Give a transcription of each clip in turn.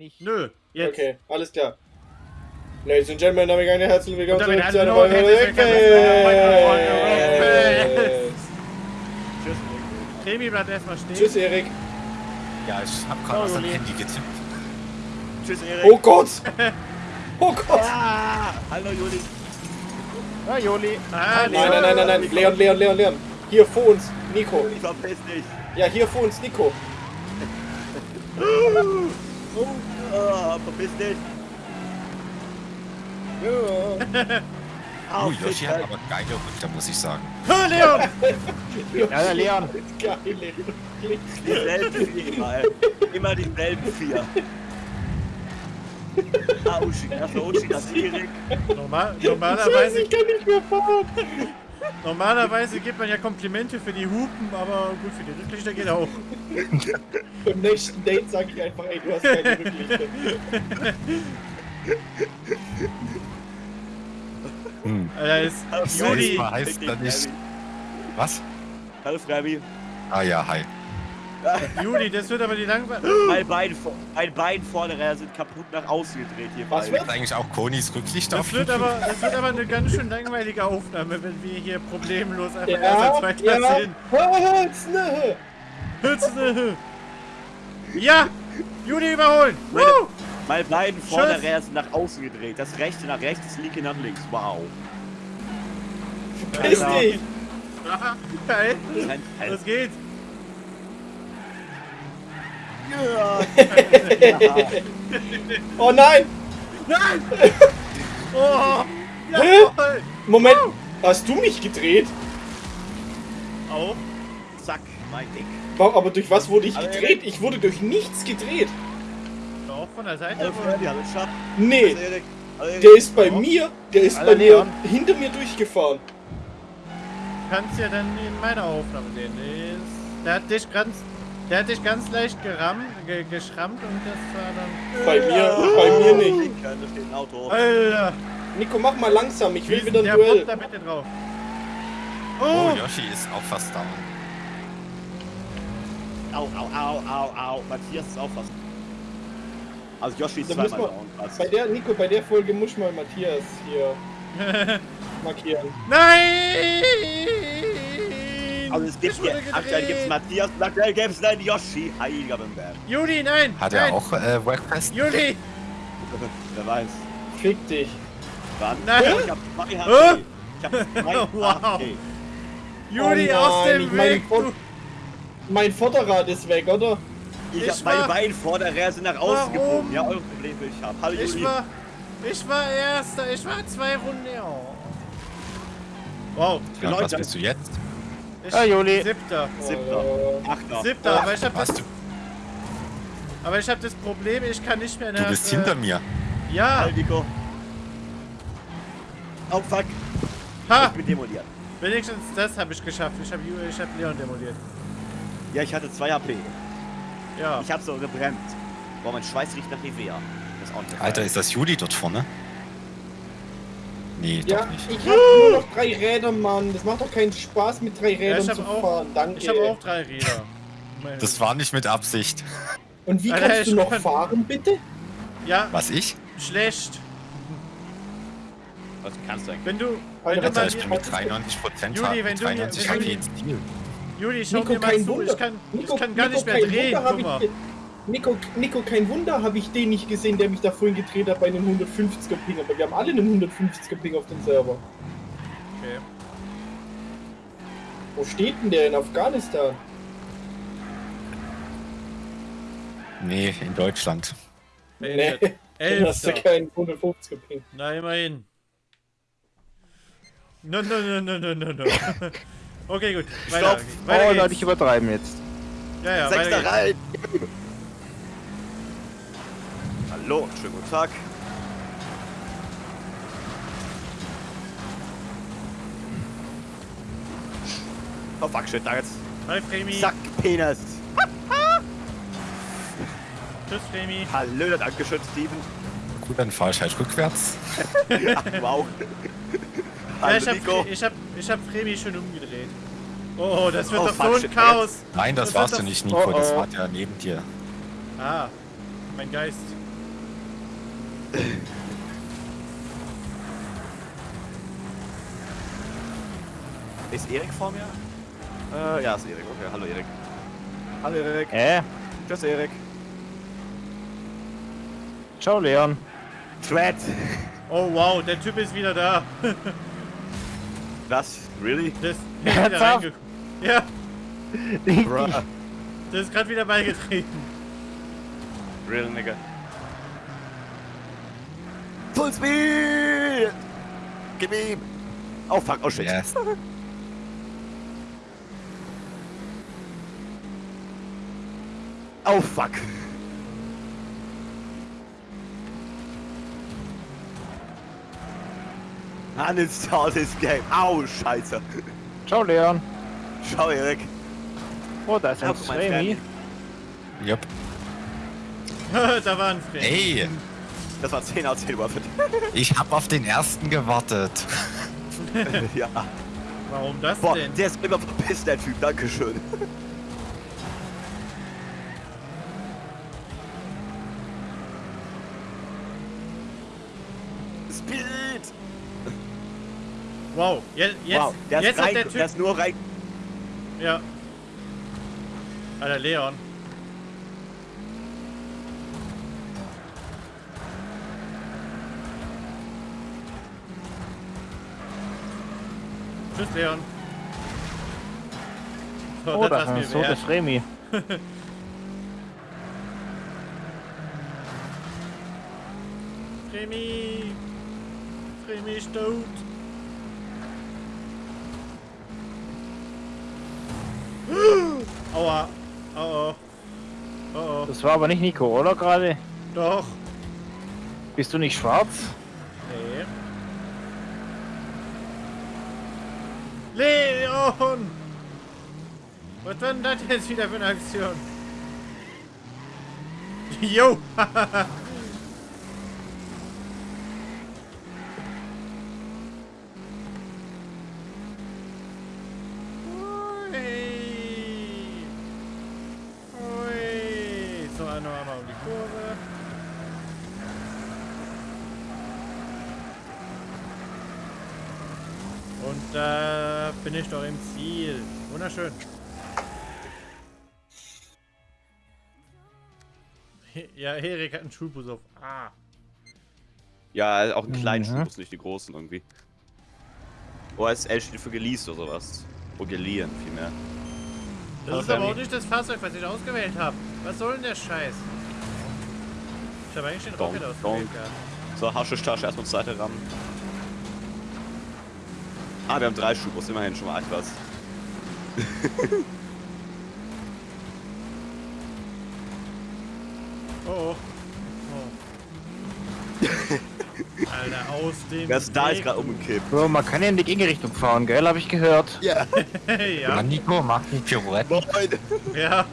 nicht. Nö, jetzt. Okay, alles klar. Ladies and Gentlemen, damit eine herzlich willkommen zu einer neuen Folge. Tschüss. Kremi bleibt erstmal stehen. Tschüss, Erik. Ja, ich hab gerade aus dem Juli. Handy getippt. Tschüss, Erik. Oh Gott! Oh Gott! Ah, hallo Juli. Ah, Joli. Ah, Nein, nein, nein, nein, nein. Leon, Leon, Leon, Leon. Hier vor uns, Nico. Ich verpiss dich. Ja, hier vor uns, Nico. Oh, verpiss dich. Oh, Yoshi hat aber geile Rückkehr, muss ich sagen. Ah, Leon. Ja, der Leon. Geile Dieselben vier immer, ey. Immer dieselben vier. Ah, Uschi. Das war Uschi, das ist Erik. Normal, normalerweise, Ich kann nicht mehr fahren. Normalerweise gibt man ja Komplimente für die Hupen, aber gut, für die Rücklichter geht auch. Beim nächsten Date sage ich einfach, ey, du hast keine Rücklichter. Hm. Alter, ist Hallo, Juli. Das heißt dann nicht. Was? Hallo, Frabi. Ah ja, hi. Juli, das wird aber die langweilig. Mein Bein, vor- mein Bein vorne sind kaputt nach außen gedreht hier. Was beide. wird? Eigentlich auch Konis Rücklicht Das auf wird, aber, das wird aber eine ganz schön langweilige Aufnahme, wenn wir hier problemlos einfach Ja, zweiter ja. sind. Hölzne. Hützne. Ja! Juli überholen! Meine, Woo! mein Bein vorne Tschüss. sind nach außen gedreht. Das rechte nach rechts, das linke nach links. Wow. Piss Ja. dich. Aha, Geil! Was geht? Ja. Oh nein. Nein! Oh! Jawohl! Moment. Hast du mich gedreht? Auch? Zack, mein Dick. Aber durch was wurde ich Aber gedreht? Ich wurde durch nichts gedreht. Auch von der Seite? Schatz. Nee. Erik. Der ist bei mir, der ist bei mir hinter mir durchgefahren. kannst ja dann in meiner Aufnahme sehen. Der hat dich ganz, der hat dich ganz leicht gerammt, ge, geschrammt und das war dann. Bei mir, bei mir nicht. Alter! Nico, mach mal langsam, ich will wieder ein der Duell. Bob da bitte drauf. Oh, Oh! Yoshi ist auch fast down. Au, au, au, au, au. Matthias ist auch fast. Also Yoshi ist Da zweimal down. fast. Bei der, Nico, bei der Folge muss mal Matthias hier markieren. Nein! Also es gibt Ich hier, aktuell gibt es. Matthias und aktuell gibt es einen Yoshi. Heiliger Bimberg. Juli, nein! Hat nein. er auch äh, Workfest? Juli! Wer weiß. Fick dich. Wann? Nein. Ich hab zwei Hä? HP. Ich hab zwei Wow. HP. Juli Oh aus dem ich Weg! Du. Mein Vorderrad ist weg, oder? Ich, Ich hab meine beiden Vorderräder sind nach außen gebogen. Ja, eure Probleme ich hab. Hallo Ich Juli. war. Ich war erster, ich war zwei Runden. Oh. Wow. Ja, und was Leute. bist du jetzt? Ich, Ah, Juli. Siebter. Siebter. Oh. Achter. Siebter, aber ich hab Was, das. du, Aber ich hab das Problem, ich kann nicht mehr du bist äh, hinter mir. Ja! Hallo Nico. Oh fuck. Ha! Ich bin demoliert. Wenigstens das habe ich geschafft. Ich habe ich hab Leon demoliert. Ja, ich hatte zwei HP. Ja. Ich hab so gebremst. Boah, mein Schweiß riecht nach Nivea. Das ist auch nicht Alter, ist das Juli dort vorne? Nee, Ja, doch nicht. ich hab nur noch drei Räder, Mann. Das macht doch keinen Spaß, mit drei Rädern ich hab zu auch- fahren. Danke. Ich habe auch drei Räder. Das war nicht mit Absicht. Und wie Alter, kannst du ich noch kann- fahren, bitte? Ja, Was ich? schlecht. Was kannst du eigentlich? Wenn du. Wenn Alter, du Alter, mal ich bin hier, mit 93 Prozent Juli, wenn du mir- 93 wenn du HP mir- ins Ziel. Juli, schau Nico, mir mal zu. Wunder. Ich kann, Nico, ich kann gar Nico, nicht mehr drehen. Hab Guck mal. ich, Nico, Nico, kein Wunder habe ich den nicht gesehen, der mich da vorhin gedreht hat bei einem 150er Ping. Aber wir haben alle einen 150er Ping auf dem Server. Okay. Wo steht denn der in Afghanistan? Nee, in Deutschland. Nee, dann hast du keinen 150er Ping. Na, immerhin. No, no, no, no, no, no, no. Okay, gut. Weiter. Stopp. Weiter Oh geht's. Leute, ich übertreiben jetzt. Ja, ja, Sechster weiter geht's. rein. Hallo, schönen guten Tag. Oh fuck, shit, da jetzt. Hi, Fremi. Zack, Penis. Tschüss, Fremi. Hallo, danke schön, Steven. Gut, dann fahre ich halt rückwärts. Ach, wow. Ja, ich hab, Nico. ich hab, ich hab Fremi schon umgedreht. Oh, das wird Oh, doch fuck, so ein shit, Chaos. Nein, das Das warst du nicht, Nico. Das Oh, oh. war der neben dir. Ah, mein Geist. Ist Erik vor mir? Äh, ja, ist Erik. Okay, hallo Erik. Hallo Erik. Äh, Tschüss Erik. ciao Leon. Thread. Oh wow, der Typ ist wieder da. Was? Really? Das ist wieder. Ja, der ist gerade wieder beigetreten. Real nigga. Full speed! Gib ihm! Oh fuck, oh shit. Yes. Oh fuck. Uninstall this game. Au, scheiße. Ciao Leon. Schau, Erik. Oh, da ist ein Remy. Jupp. da war ein Friend. Ey, Das war 10 aus 10 Waffe. ich hab auf den ersten gewartet. ja. Warum das Boah, denn? der ist immer verpisst, der Typ. Dankeschön. Speed! Wow, jetzt, jetzt, wow, der jetzt ist, hat rein, der der, Typ... ist nur rein. Ja. Alter, Leon. Tschüss, Leon. So, Oh, da das ist so das Remy. Remy! Remy ist tot! Aua! Oh oh. Oh oh. Das war aber nicht Nico, oder gerade? Doch! Bist du nicht schwarz? Nee. Leon! Was war denn das jetzt wieder für eine Aktion? Jo! Ui. Ui. So, noch einmal um die Kurve. Und da bin ich doch im Ziel. Wunderschön. Ja, Erik hat einen Schulbus auf. Ah. Ja, auch einen kleinen Mhm. Schulbus, nicht die großen irgendwie. OSL steht für geleased oder sowas. Oder geliehen, vielmehr. Das Hallo, ist aber auch nicht das Fahrzeug, was ich ausgewählt habe. Was soll denn der Scheiß? Ich habe eigentlich den Rocket ausgewählt donk. gehabt. So, Haschischtasche erstmal zur Seite ran. Ah, wir haben drei Schulbus, immerhin schon mal etwas. Oh, oh. Alter, aus dem Wer ist da ist gerade umgekippt? Bro, man kann ja in die Gegenrichtung fahren, gell? Hab ich gehört. Ja. Ja. ja, Nico, mach die Pirouette. Moin. ja.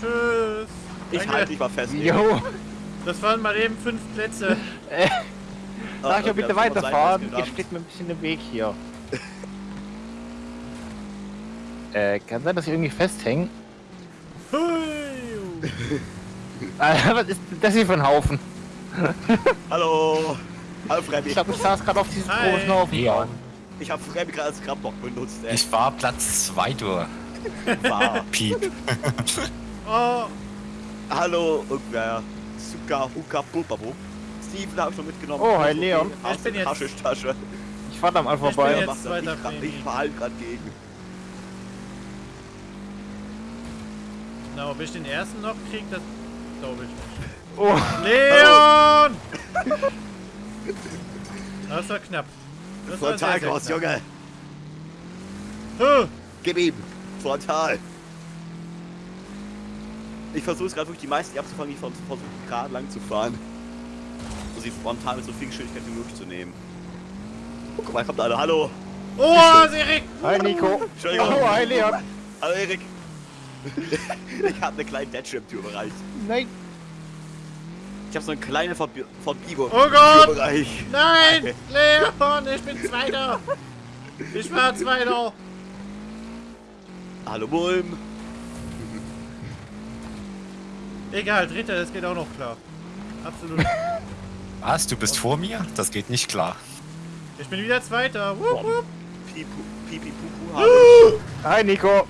Tschüss. Ich Danke. halte dich mal fest. Jo, Das waren mal eben fünf Plätze. Sag ja Ah, bitte weiterfahren. Ihr steht mir ein bisschen im Weg hier. äh, kann sein, dass ich irgendwie festhängen. Hui. Alter, was ist das hier für ein Haufen? Hallo. Hallo Freddy. Ich glaube, ich saß gerade auf diesem Hi. großen Haufen. Ja. Ich habe Freddy gerade als Grabbock benutzt, ey. Ich war Platz 2 durch. war. Piep. Oh, Hallo, irgendwer. Suka Huka Pulpabo. Steven habe ich schon mitgenommen. Oh, hi, Leon. Ich bin jetzt- Haschischtasche. Ich fahr da mal Ich bin vorbei. jetzt- zweiter nicht grad-. Ich verhalte gerade gegen. na, ob ich den ersten noch krieg, das glaube ich nicht. Oh, Leon! Das war knapp. Das war sehr, Frontal sehr raus, knapp. Junge. Huh. Gib ihm. Frontal. Ich versuche es gerade wirklich die meisten abzufangen, die versuchen gerade lang zu fahren. Um sie frontal mit so viel Geschwindigkeit wie möglich zu nehmen. Oh, guck mal, kommt einer. Hallo. Oh, Erik! hi Nico. Entschuldigung. Oh, hi Leon. Hallo Erik. ich habe eine kleine Deadship-Tür bereit. Nein. Ich habe so eine kleine Verbi Verbiego. Oh Gott! Türbereich. Nein! Leon, ich bin Zweiter! Ich war Zweiter! Hallo Mulm. Egal, dritter, das geht auch noch klar. Absolut. Was? Du bist vor mir? Das geht nicht klar. Ich bin wieder Zweiter. Wupp, wupp. Pipu, pipi, pupu, Hi Nico.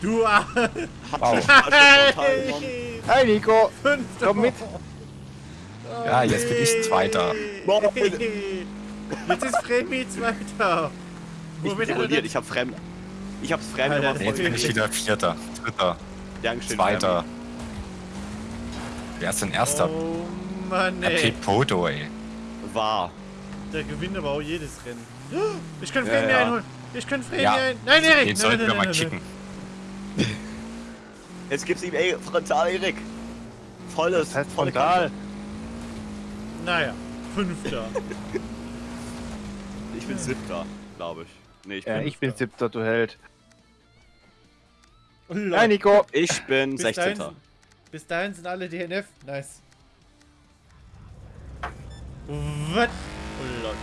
Du ah, Wow. Hey, Hi Nico. Fünfter. Komm mit. Oh, Ja, jetzt bin ich Zweiter. Jetzt ist Fremi Zweiter. Ich bin er das- ich hab Fremd. Ich hab's Fremd Alter, nochmal Jetzt bin ich wieder Vierter, Dritter, Dankeschön, Zweiter. Wer ist denn Erster? Oh Mann, ey. Pete Poto, ey. War. Der gewinnt aber auch jedes Rennen. Ich kann Ja, Fremi ja. einholen. Ich kann Fremi Ja. ein... Nein, Erik. Den nein, sollten nein, wir nein, mal nein, kicken. Jetzt gibt's ihm ey, frontal Erik. Volles. Das heißt frontal. Naja, Fünfter. Ich bin siebter, glaube ich. Nee, ich bin, Ja, ich bin siebter, du Held. Hi Lord. Nico. ich bin Bis 16. dahin, bis dahin sind alle DNF. Nice. Was? Oh Lord.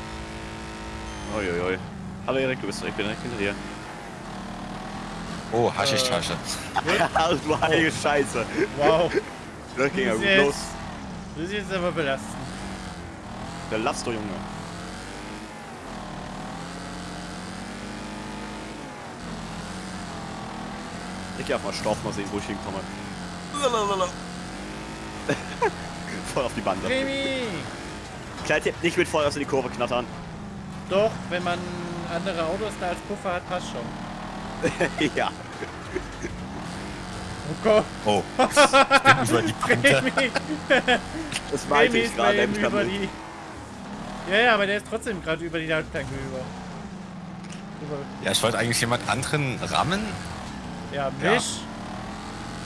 Uiuiui. Hallo Erik, du bist ich bin direkt hinter dir. Oh, Haschischtasche. du heilige Scheiße. Wow. Das ging ja gut jetzt. los. Das ist jetzt aber belastend. Der lass doch, Junge. Ich geh auf mal Stoff, mal sehen, wo ich hinkomme. voll auf die Bande. Fremi! Kleid Tipp, nicht mit Vollgas in die Kurve knattern. Doch, wenn man andere Autos da als Puffer hat, passt schon. ja. Oh Gott. Oh, über die Kante. Das meinte Fremi ich gerade. kann über die... Ja, ja, aber der ist trotzdem gerade über die Leitplanke über. über. Ja, ich wollte eigentlich jemand anderen rammen. Ja, Ja. mich?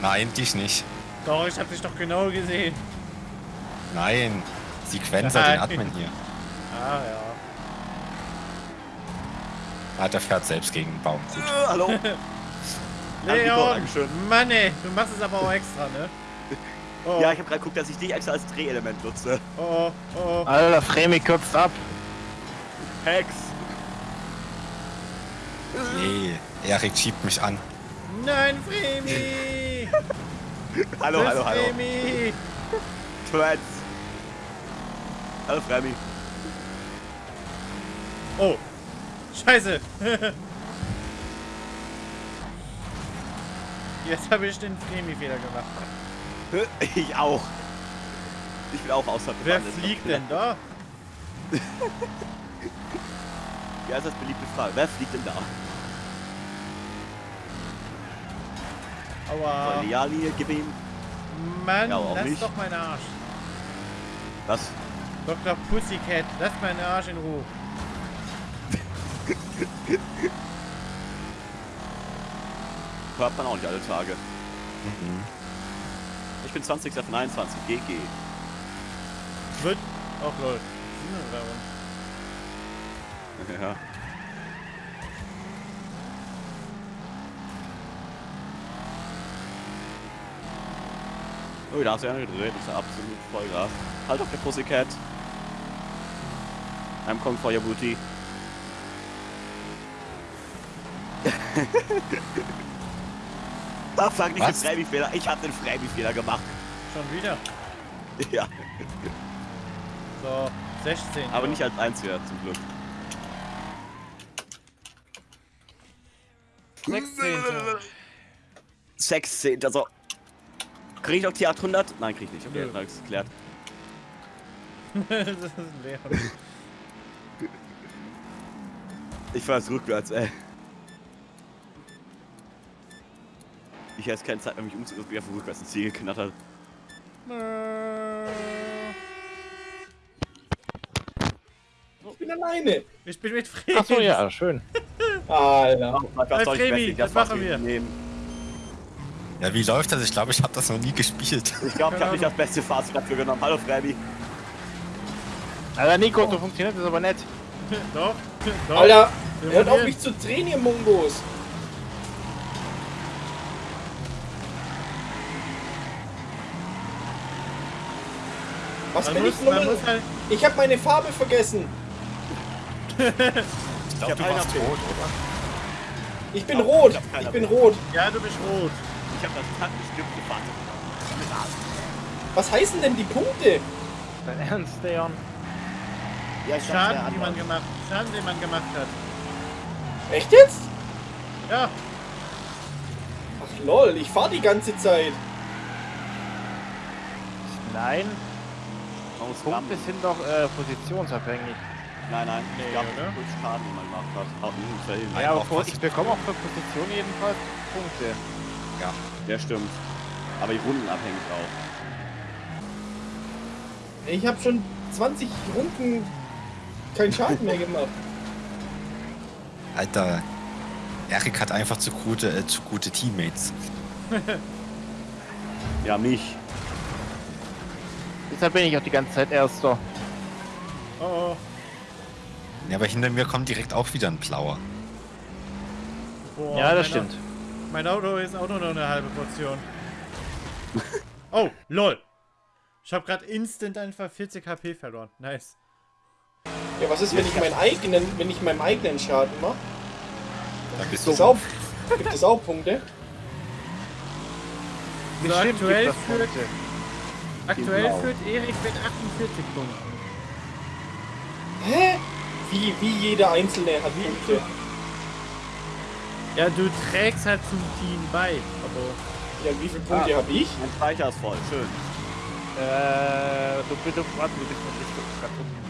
Nein, dich nicht. Doch, ich hab dich doch genau gesehen. Nein, Sequencer, Nein. den hat man hier. Ah, ja. Ah, der fährt selbst gegen den Baum. Gut. Äh, Hallo. Leon! Dankeschön. Mann ey, du machst es aber auch extra, ne? Oh, Ja, ich habe gerade geguckt, dass ich dich extra als Drehelement nutze. oh, oh, oh. Alter, Fremi kürzt ab. Hex. Nee, Erik schiebt mich an. Nein, Fremi! Hallo, hallo, hallo. Fremi! Twins. Hallo, Fremi. Oh, scheiße! Jetzt habe ich den Fremi-Fehler gemacht. Ich auch. Ich bin auch außerhalb Wer fliegt denn da? Ja, ist das beliebte Frage. Wer fliegt denn da? Aua. Soll die Ja-Linie, gib ihm. Mann, Ja, lass nicht. doch meinen Arsch. Was? Dr. Pussycat, lass meinen Arsch in Ruhe. Hört man auch nicht alle Tage. Mhm. Ich bin 20 von 21. GG. Wird. Oh lol. Ja. Oh, da hast du ja gedreht. Das ist ja absolut Vollgas. Halt auf der Pussycat. I'm coming for your booty. Ah, fuck, nicht den? Freiby-Fehler. Ich hab den Freiby-Fehler gemacht. Schon wieder. Ja, So, 16. aber ja. nicht als einziger zum Glück. 16. 16. Also. Krieg ich noch die 800? Nein, krieg ich nicht. Okay, dann ich's geklärt. das ist ein Leon. Ich fahr jetzt rückwärts, ey. Ich hätte keine Zeit, mehr, mich umzugehen, wie einfach rückwärts ins Ziel geknattert. Ich bin alleine. Ich bin mit Fremi. Achso, ja, schön. Alter. Hey, ich Fremi, wrestling, das machen wir. Nehmen. Ja, wie läuft das? Ich glaube, ich habe das noch nie gespielt. Ich glaube, ich habe nicht das beste Fazit dafür genommen. Hallo, Fremi. Alter, Nico, so funktioniert das aber nicht. Doch, doch. Alter, Wir hört auf mich zu drehen, ihr Mongos. Was Man bin muss, ich nochmal? halt. Ich habe meine Farbe vergessen. Ich glaube, hab du warst tot, oder? Ich bin Oh, rot. ich hab Ich bin rot. Ja, du bist rot. Ich habe das taktbestimmte Fazit. Was heißen denn die Punkte? Dein Ernst, Leon? Ja, ich Schaden, die man gemacht, Schaden, den man gemacht hat. Echt jetzt? Ja, Ach lol, ich fahr die ganze Zeit. Nein, Man muss Punkte sind doch äh, positionsabhängig. Nein, nein, Nee, ich oder? kurz Schaden, den man gemacht hat. Fällen. Nein, Ja, aber auch vor- ich bekomme auch für Position jedenfalls Punkte. Ja, stimmt. Aber die Runden abhängig auch. Ich habe schon 20 Runden keinen Schaden mehr gemacht. Alter, Erik hat einfach zu gute, äh, zu gute Teammates. Ja, mich. Deshalb bin ich auch die ganze Zeit Erster. oh, oh. Ja, aber hinter mir kommt direkt auch wieder ein Blauer. Boah, ja, das stimmt. Au- Mein Auto ist auch nur noch eine halbe Portion. oh, lol. Ich habe gerade instant einfach 40 HP verloren. Nice. Ja, was ist, wenn ich meinen eigenen, wenn ich meinem eigenen Schaden mache? Da bist Gibt du es auch, gibt es auch Punkte? So, Bestimmt aktuell führt, aktuell Blau. führt Erik mit 48 Punkten. Hä? Wie, wie jeder Einzelne hat Punkte. Ja, du trägst halt zum Team bei. Aber Ja, wie viele Punkte habe ich? Mein Speicher ist voll. Schön. Äh, du bitte, warte, du bist gerade umgehen.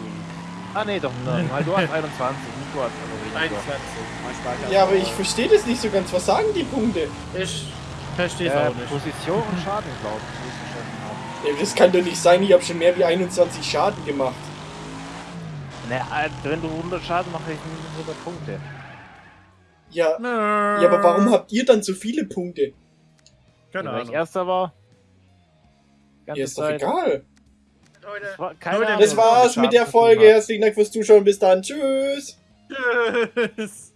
Ah, nee, doch, nein, weil du hast 21. Nico hat also weniger. 21. Mein Speicher ist Ja, aber ich verstehe das nicht so ganz. Was sagen die Punkte? Ich verstehe es Äh, auch nicht. Position und Schaden, glaube ich, muss ich schon haben. Ja, das kann doch nicht sein. Ich habe schon mehr wie 21 Schaden gemacht. Ne, äh, wenn du 100 Schaden machst, du 100 Punkte. Ja, ja, aber warum habt ihr dann so viele Punkte? Keine weil ich Ahnung. Erster war. Ganze Ja, ist doch Zeit. egal. Das war, keine Leute, Ahnung, Das war's mit der Folge. Herzlichen Dank fürs Zuschauen. Bis dann. Tschüss. Tschüss.